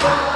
fire.